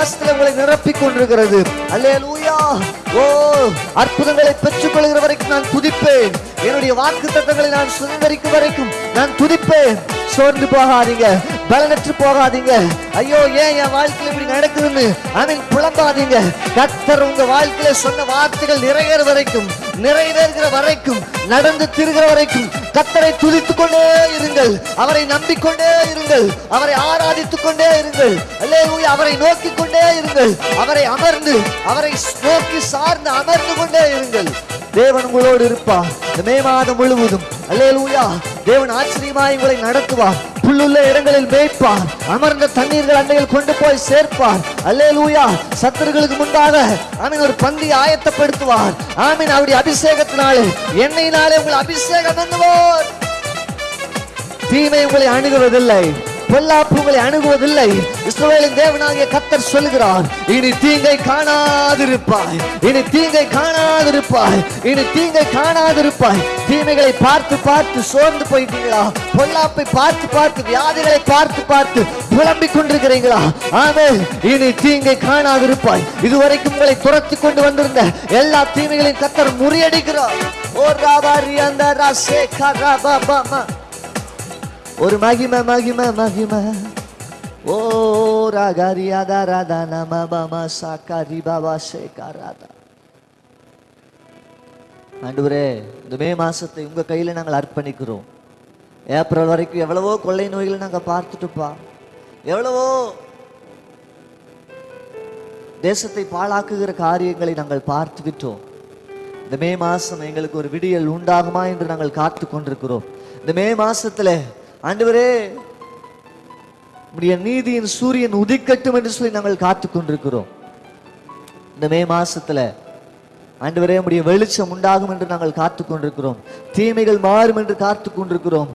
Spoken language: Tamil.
ஆசிரியங்களை நிரப்பிக் கொண்டிருக்கிறது. அல்லேலூயா. ஓ அற்புதங்களை பெற்றுக் கொள்கிற வரைக்கும் நான் துதிப்பேன். என்னுடைய வாக்கு தத்தங்களை நான் சுதந்திரிக்கும் வரைக்கும் நான் துதிப்பேன். சோர்ந்து போகாதீங்க பலனற்று போகாதீங்க. ஐயோ ஏன் என் வாழ்க்கையில் இப்படி நடக்குதுன்னு? அவன் புலம்பாதீங்க. கத்தர் உங்க வாழ்க்கையில சொன்ன வார்த்தைகள் நிறைவேற வரைக்கும் நிறைவேறுகிற வரைக்கும் நடந்து திருகிற வரைக்கும் கத்தரை துதித்துக் கொண்டே இருங்கள். அவரை நம்பிக்கொண்டே இருங்கள். அவரை ஆராதித்துக் கொண்டே இருங்கள். அல்லேலூயா அவரை நோக்கிக் கொண்டே இருங்கள். அவரை அமர்ந்து அவரை நோக்கி சார்ந்து அமர்ந்து கொண்டே இருங்கள். தேவன் உங்களோடு இருப்பார். மே மாதம் முழுவதும். அல்லேலூயா தேவன் ஆச்சரியமாய் உங்களை நடத்துவார். புல்லுள்ள இடங்களில் மேய்ப்பார். அமர்ந்த தண்ணீர்கள் அண்டையில் கொண்டு போய் சேர்ப்பார். அல்லேலூயா. சத்துருகளுக்கு முன்பாக ஆமீன் ஒரு பந்தி ஆயத்தப்படுத்துவார். ஆமீன் அவருடைய அபிஷேகத்தினாலே எண்ணெயினாலே உங்களை அபிஷேகம் பண்ணுவோர் தீமை உங்களை அணுகுவதில்லை. பொல்லாப்பு உங்களை அணுகுவதில்லை. இஸ்ரவேலின் தேவனாகிய கத்தர் சொல்லுகிறார் இனி தீங்கை காணாதிருப்பாய். இனி தீங்கை காணாதிருப்பாய். இனி தீங்கை காணாதிருப்பாய். தீமைகளை பார்த்து பார்த்து சோர்ந்து போயிட்டீங்களா? பொல்லாப்பை பார்த்து பார்த்து வியாதிகளை பார்த்து பார்த்து புலம்பிக் கொண்டிருக்கிறீங்களா? ஆமே இனி தீங்கை காணாதிருப்பாய். இதுவரைக்கும் உங்களை துரத்தி கொண்டு வந்திருந்த எல்லா தீமைகளையும் கத்தர் முறியடிக்கிறார். ஓ ராபாரி அந்த ராசே கராபாமா ஒரு மகிம மகிம மகிம. ஓ ராகரியாதா ராதா நம பம சாக்காரி பாபா சேகாராதா. ஆண்டவரே இந்த மே மாசத்தை உங்க கையில நாங்கள் அர்ப்பணிக்கிறோம். ஏப்ரல் வரைக்கும் எவ்வளவோ கொள்ளை நோய்களை நாங்க பார்த்துட்டுப்பா. எவ்வளவோ தேசத்தை பாழாக்குகிற காரியங்களை நாங்கள் பார்த்து விட்டோம் இந்த மே மாசம் எங்களுக்கு ஒரு விடியல் உண்டாகுமா என்று நாங்கள் காத்து கொண்டிருக்கிறோம் இந்த மே மாசத்துல ஆண்டவரே உம்முடைய நீதியின் சூரியன் உதிக்கட்டும் என்று சொல்லி நாங்கள் காத்து கொண்டிருக்கிறோம். இந்த மே மாசத்துல ஆண்டவரே உம்முடைய வெளிச்சம் உண்டாகும் என்று நாங்கள் காத்து கொண்டிருக்கிறோம். தீமைகள் மாறும் என்று காத்து கொண்டிருக்கிறோம்.